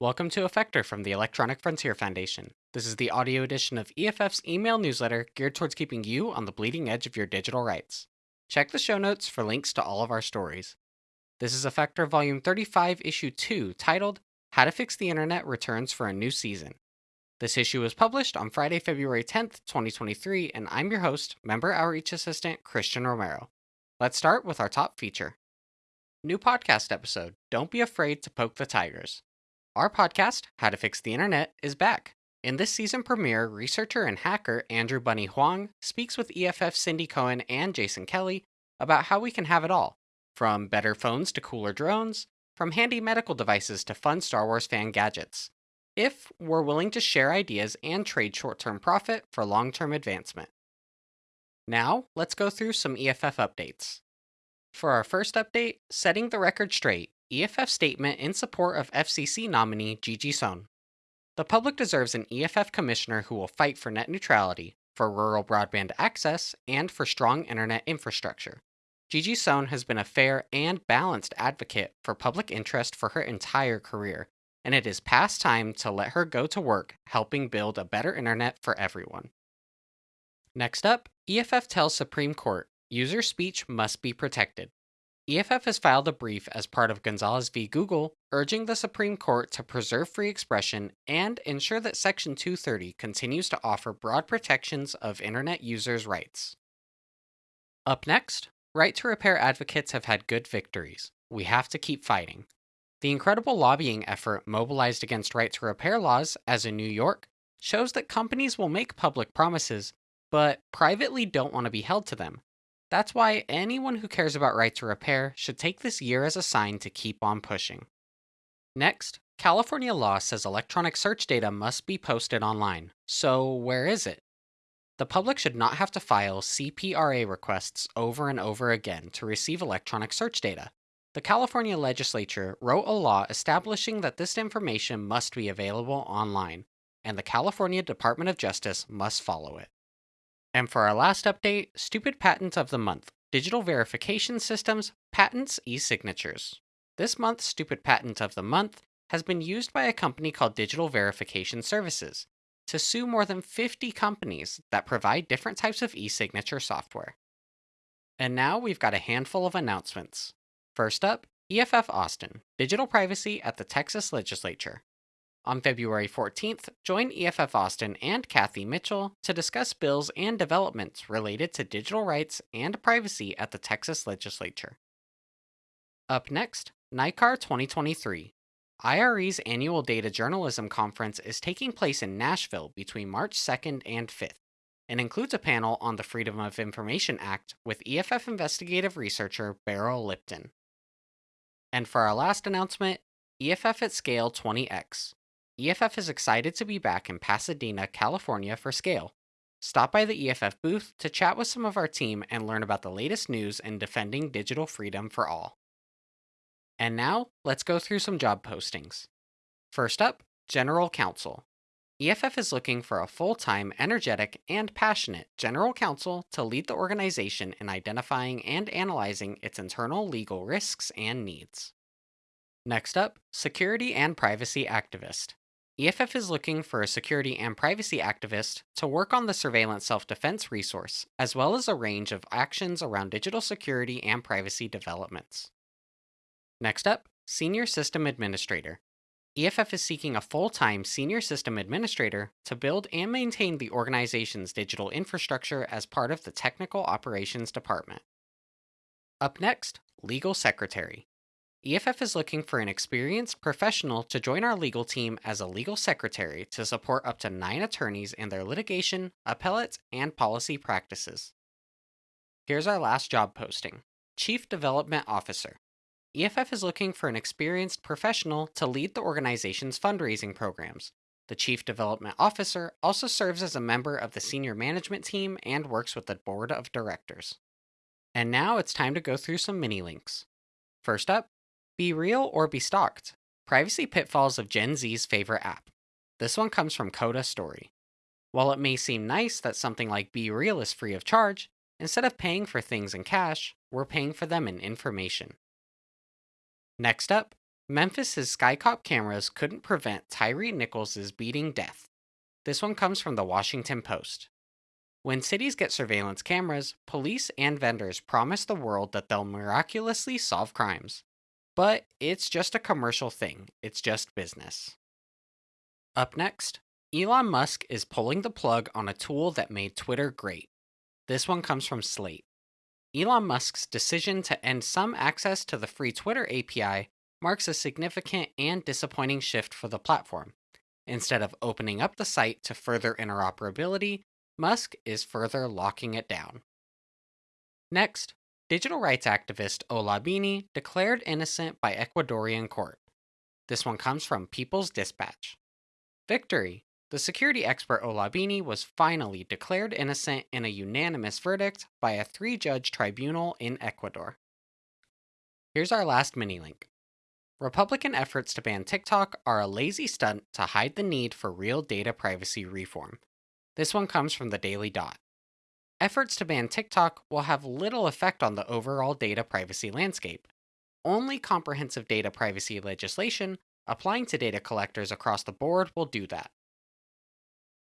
Welcome to Effector from the Electronic Frontier Foundation. This is the audio edition of EFF's email newsletter geared towards keeping you on the bleeding edge of your digital rights. Check the show notes for links to all of our stories. This is Effector Volume 35, Issue 2, titled How to Fix the Internet Returns for a New Season. This issue was published on Friday, February 10th, 2023, and I'm your host, Member Outreach Assistant Christian Romero. Let's start with our top feature. New podcast episode Don't Be Afraid to Poke the Tigers. Our podcast, How to Fix the Internet, is back. In this season premiere, researcher and hacker Andrew Bunny Huang speaks with EFF Cindy Cohn and Jason Kelly about how we can have it all from better phones to cooler drones, from handy medical devices to fun Star Wars fan gadgets. If we're willing to share ideas and trade short term profit for long term advancement. Now, let's go through some EFF updates. For our first update, setting the record straight, EFF statement in support of FCC nominee Gigi Sohn. The public deserves an FCC commissioner who will fight for net neutrality, for rural broadband access, and for strong internet infrastructure. Gigi Sohn has been a fair and balanced advocate for public interest for her entire career, and it is past time to let her go to work helping build a better internet for everyone. Next up, EFF tells Supreme Court user speech must be protected. EFF has filed a brief as part of Gonzalez v. Google, urging the Supreme Court to preserve free expression and ensure that Section 230 continues to offer broad protections of Internet users' rights. Up next, right to repair advocates have had good victories. We have to keep fighting. The incredible lobbying effort mobilized against right to repair laws, as in New York, shows that companies will make public promises, but privately don't want to be held to them. That's why anyone who cares about right to repair should take this year as a sign to keep on pushing. Next, California law says electronic search data must be posted online. So, where is it? The public should not have to file CPRA requests over and over again to receive electronic search data. The California legislature wrote a law establishing that this information must be available online, and the California Department of Justice must follow it. And for our last update, Stupid Patent of the Month Digital Verification Systems, Patents, e signatures. This month's Stupid Patent of the Month has been used by a company called Digital Verification Services to sue more than 50 companies that provide different types of e signature software. And now we've got a handful of announcements. First up, EFF Austin Digital Privacy at the Texas Legislature. On February 14th, join EFF Austin and Kathy Mitchell to discuss bills and developments related to digital rights and privacy at the Texas Legislature. Up next, NICAR 2023. IRE's annual data journalism conference is taking place in Nashville between March 2nd and 5th and includes a panel on the Freedom of Information Act with EFF investigative researcher Beryl Lipton. And for our last announcement, EFF at Scale 20X. EFF is excited to be back in Pasadena, California for Scale. Stop by the EFF booth to chat with some of our team and learn about the latest news in defending digital freedom for all. And now, let's go through some job postings. First up, General Counsel. EFF is looking for a full time, energetic, and passionate general counsel to lead the organization in identifying and analyzing its internal legal risks and needs. Next up, Security and Privacy Activist. EFF is looking for a security and privacy activist to work on the surveillance self defense resource, as well as a range of actions around digital security and privacy developments. Next up, Senior System Administrator. EFF is seeking a full time senior system administrator to build and maintain the organization's digital infrastructure as part of the Technical Operations Department. Up next, Legal Secretary. EFF is looking for an experienced professional to join our legal team as a legal secretary to support up to nine attorneys in their litigation, appellate, and policy practices. Here's our last job posting Chief Development Officer. EFF is looking for an experienced professional to lead the organization's fundraising programs. The Chief Development Officer also serves as a member of the senior management team and works with the board of directors. And now it's time to go through some mini links. First up, BeReal or be stalked. Privacy pitfalls of Gen Z's favorite app. This one comes from Coda Story. While it may seem nice that something like BeReal is free of charge, instead of paying for things in cash, we're paying for them in information. Next up, Memphis's SkyCop cameras couldn't prevent Tyre Nichols' beating death. This one comes from the Washington Post. When cities get surveillance cameras, police and vendors promise the world that they'll miraculously solve crimes. But it's just a commercial thing, it's just business. Up next, Elon Musk is pulling the plug on a tool that made Twitter great. This one comes from Slate. Elon Musk's decision to end some access to the free Twitter API marks a significant and disappointing shift for the platform. Instead of opening up the site to further interoperability, Musk is further locking it down. Next, digital rights activist Ola Bini declared innocent by Ecuadorian court. This one comes from People's Dispatch. Victory! The security expert Ola Bini was finally declared innocent in a unanimous verdict by a three judge tribunal in Ecuador. Here's our last mini link. Republican efforts to ban TikTok are a lazy stunt to hide the need for real data privacy reform. This one comes from the Daily Dot. Efforts to ban TikTok will have little effect on the overall data privacy landscape. Only comprehensive data privacy legislation applying to data collectors across the board will do that.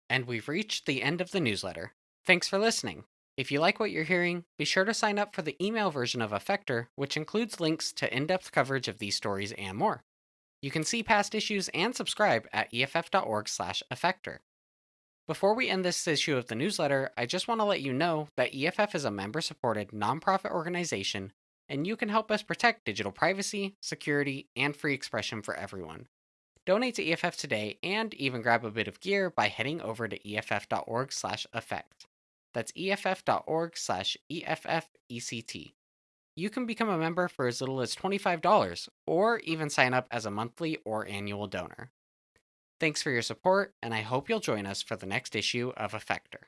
And we've reached the end of the newsletter. Thanks for listening. If you like what you're hearing, be sure to sign up for the email version of Effector, which includes links to in depth coverage of these stories and more. You can see past issues and subscribe at EFF.org/effector. Before we end this issue of the newsletter, I just want to let you know that EFF is a member supported nonprofit organization, and you can help us protect digital privacy, security, and free expression for everyone. Donate to EFF today and even grab a bit of gear by heading over to EFF.org/effect. That's EFF.org slash EFFECT. You can become a member for as little as $25 or even sign up as a monthly or annual donor. Thanks for your support, and I hope you'll join us for the next issue of Effector.